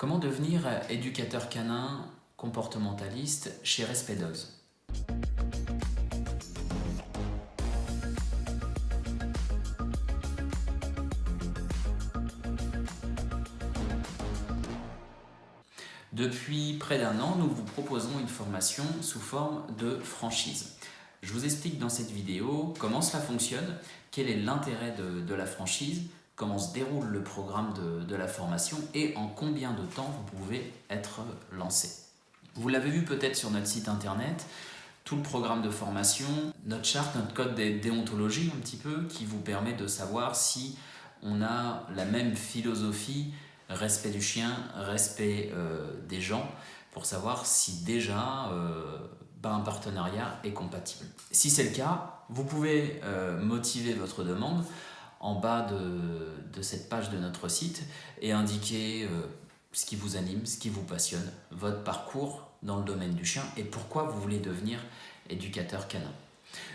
Comment devenir éducateur canin comportementaliste chez Respect Dogs Depuis près d'un an, nous vous proposons une formation sous forme de franchise. Je vous explique dans cette vidéo comment cela fonctionne, quel est l'intérêt de, la franchise, comment se déroule le programme de, la formation et en combien de temps vous pouvez être lancé. Vous l'avez vu peut-être sur notre site internet, tout le programme de formation, notre charte, notre code de déontologie un petit peu, qui vous permet de savoir si on a la même philosophie respect du chien, respect euh, des gens, pour savoir si déjà euh, ben, un partenariat est compatible. Si c'est le cas, vous pouvez euh, motiver votre demande en bas de, cette page de notre site et indiquer ce qui vous anime, ce qui vous passionne, votre parcours dans le domaine du chien et pourquoi vous voulez devenir éducateur canin.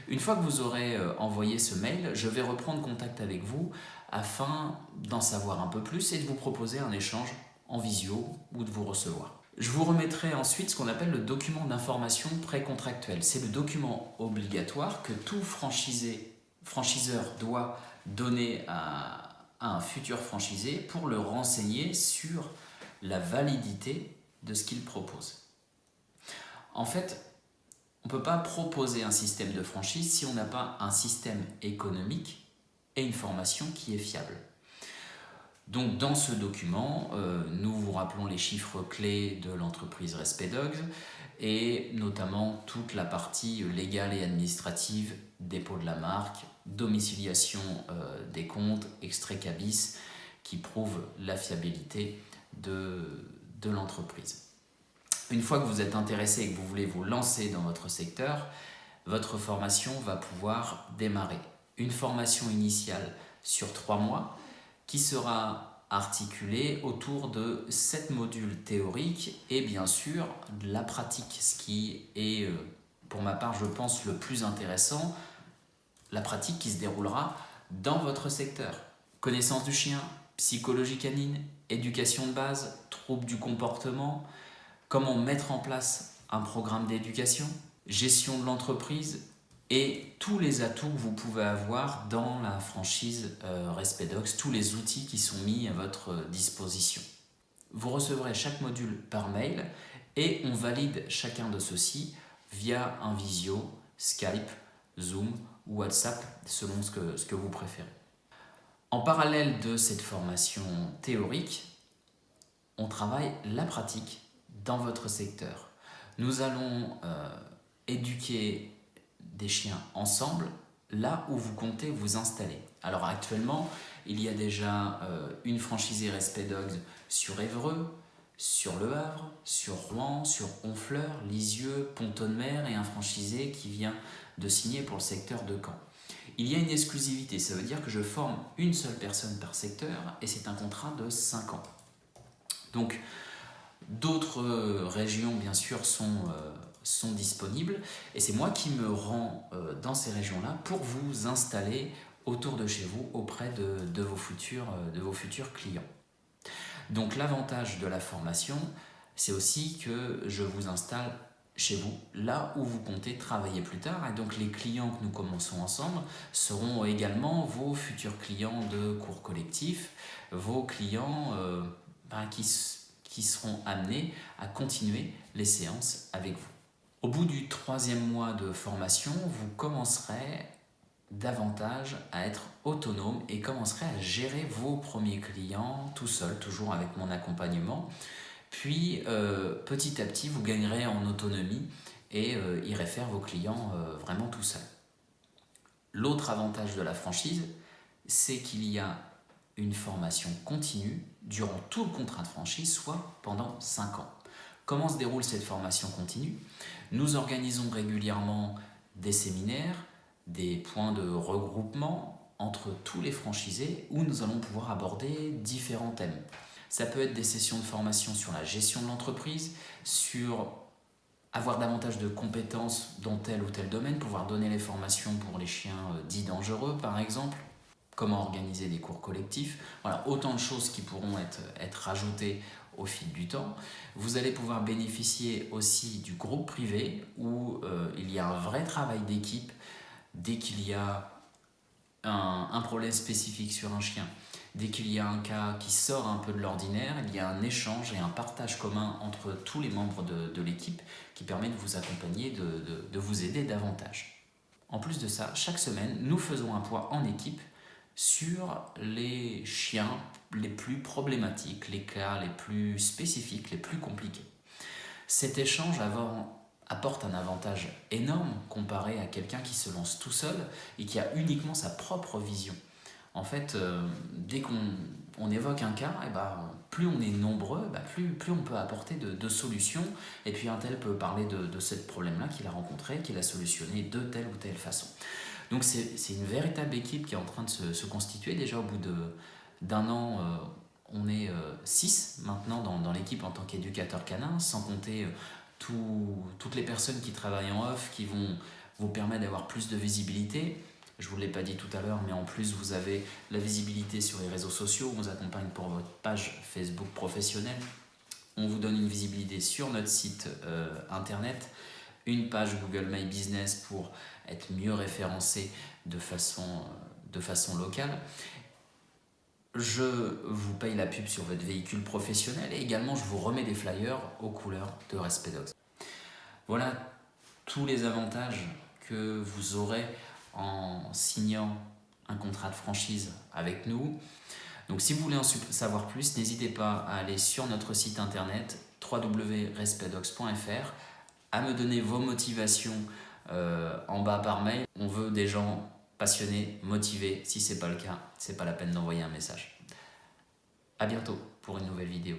Une fois que vous aurez envoyé ce mail, je vais reprendre contact avec vous afin d'en savoir un peu plus et de vous proposer un échange en visio ou de vous recevoir. Je vous remettrai ensuite ce qu'on appelle le document d'information précontractuel. C'est le document obligatoire que tout franchisé, franchiseur doit donner à, un futur franchisé pour le renseigner sur la validité de ce qu'il propose. En fait, on ne peut pas proposer un système de franchise si on n'a pas un système économique et une formation qui est fiable. Donc dans ce document, euh, nous vous rappelons les chiffres clés de l'entreprise Respect Dogs et notamment toute la partie légale et administrative, dépôt de la marque, domiciliation euh, des comptes, extrait cabis qui prouve la fiabilité de, de l'entreprise. Une fois que vous êtes intéressé et que vous voulez vous lancer dans votre secteur, votre formation va pouvoir démarrer une formation initiale sur trois mois qui sera articulée autour de sept modules théoriques et bien sûr de la pratique, ce qui est euh, pour ma part je pense le plus intéressant, la pratique qui se déroulera dans votre secteur. Connaissance du chien, psychologie canine, éducation de base, troubles du comportement, comment mettre en place un programme d'éducation, gestion de l'entreprise, et tous les atouts que vous pouvez avoir dans la franchise euh, Respedox, tous les outils qui sont mis à votre disposition. Vous recevrez chaque module par mail et on valide chacun de ceux-ci via un visio, Skype, Zoom ou WhatsApp selon ce que, ce que vous préférez. En parallèle de cette formation théorique, on travaille la pratique dans votre secteur. Nous allons euh, éduquer des chiens ensemble là où vous comptez vous installer. Alors actuellement, il y a déjà euh, une franchisée Respect Dogs sur Évreux, sur Le Havre, sur Rouen, sur Honfleur, Lisieux, Pont-de-Mer et un franchisé qui vient de signer pour le secteur de Caen. Il y a une exclusivité, ça veut dire que je forme une seule personne par secteur et c'est un contrat de 5 ans. Donc d'autres euh, régions bien sûr sont euh, sont disponibles et c'est moi qui me rends euh, dans ces régions-là pour vous installer autour de chez vous auprès de vos futurs clients. Donc l'avantage de la formation, c'est aussi que je vous installe chez vous, là où vous comptez travailler plus tard. Et donc les clients que nous commençons ensemble seront également vos futurs clients de cours collectifs, vos clients euh, ben, qui, qui seront amenés à continuer les séances avec vous. Au bout du troisième mois de formation, vous commencerez davantage à être autonome et commencerez à gérer vos premiers clients tout seul, toujours avec mon accompagnement. Puis euh, petit à petit, vous gagnerez en autonomie et euh, irez faire vos clients euh, vraiment tout seul. L'autre avantage de la franchise, c'est qu'il y a une formation continue durant tout le contrat de franchise, soit pendant 5 ans. Comment se déroule cette formation continue? Nous organisons régulièrement des séminaires, des points de regroupement entre tous les franchisés où nous allons pouvoir aborder différents thèmes. Ça peut être des sessions de formation sur la gestion de l'entreprise, sur avoir davantage de compétences dans tel ou tel domaine, pouvoir donner les formations pour les chiens euh, dits dangereux par exemple, comment organiser des cours collectifs. Voilà, autant de choses qui pourront être, être rajoutées au fil du temps. Vous allez pouvoir bénéficier aussi du groupe privé où euh, il y a un vrai travail d'équipe dès qu'il y a un, problème spécifique sur un chien. Dès qu'il y a un cas qui sort un peu de l'ordinaire, il y a un échange et un partage commun entre tous les membres de, l'équipe qui permet de vous accompagner, de vous aider davantage. En plus de ça, chaque semaine, nous faisons un point en équipe sur les chiens les plus problématiques, les cas les plus spécifiques, les plus compliqués. Cet échange apporte un avantage énorme comparé à quelqu'un qui se lance tout seul et qui a uniquement sa propre vision. En fait, euh, dès qu'on évoque un cas, et eh ben, plus on est nombreux, bah, plus, plus on peut apporter de, solutions. Et puis un tel peut parler de, de ce problème-là qu'il a rencontré, qu'il a solutionné de telle ou telle façon. Donc c'est une véritable équipe qui est en train de se, constituer. Déjà au bout d'un an, euh, on est 6 euh, maintenant dans, dans l'équipe en tant qu'éducateur canin, sans compter euh, toutes les personnes qui travaillent en off, qui vont vous permettre d'avoir plus de visibilité. Je ne vous l'ai pas dit tout à l'heure, mais en plus vous avez la visibilité sur les réseaux sociaux, on vous accompagne pour votre page Facebook professionnelle, on vous donne une visibilité sur notre site internet, une page Google My Business pour être mieux référencé de façon, de façon locale. Je vous paye la pub sur votre véhicule professionnel et également je vous remets des flyers aux couleurs de Respect Dogs. Voilà tous les avantages que vous aurez en signant un contrat de franchise avec nous. Donc si vous voulez en savoir plus, n'hésitez pas à aller sur notre site internet www.respectdogs.fr à me donner vos motivations euh, en bas par mail. On veut des gens passionnés, motivés. Si ce n'est pas le cas, c'est pas la peine d'envoyer un message. A bientôt pour une nouvelle vidéo.